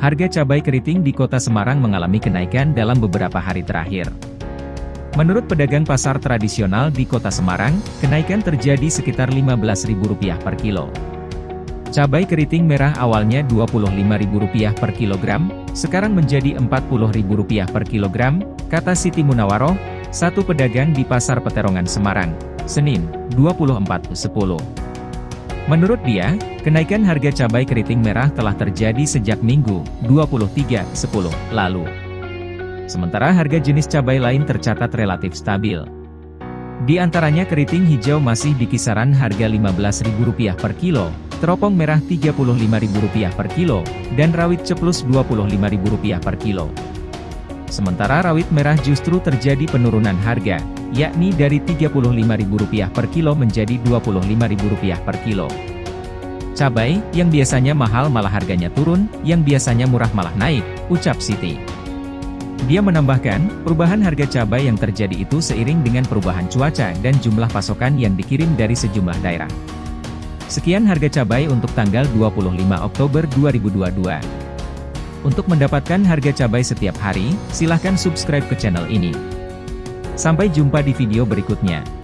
Harga cabai keriting di kota Semarang mengalami kenaikan dalam beberapa hari terakhir. Menurut pedagang pasar tradisional di kota Semarang, kenaikan terjadi sekitar Rp15.000 per kilo. Cabai keriting merah awalnya Rp25.000 per kilogram, sekarang menjadi Rp40.000 per kilogram, kata Siti Munawaroh, satu pedagang di Pasar Peterongan Semarang, Senin, 24.10. Menurut dia, kenaikan harga cabai keriting merah telah terjadi sejak Minggu, 23.10, lalu. Sementara harga jenis cabai lain tercatat relatif stabil. Di antaranya keriting hijau masih di kisaran harga Rp15.000 per kilo, teropong merah Rp35.000 per kilo, dan rawit ceplus Rp25.000 per kilo. Sementara rawit merah justru terjadi penurunan harga, yakni dari Rp35.000 per kilo menjadi Rp25.000 per kilo. Cabai, yang biasanya mahal malah harganya turun, yang biasanya murah malah naik, ucap Siti. Dia menambahkan, perubahan harga cabai yang terjadi itu seiring dengan perubahan cuaca dan jumlah pasokan yang dikirim dari sejumlah daerah. Sekian harga cabai untuk tanggal 25 Oktober 2022. Untuk mendapatkan harga cabai setiap hari, silahkan subscribe ke channel ini. Sampai jumpa di video berikutnya.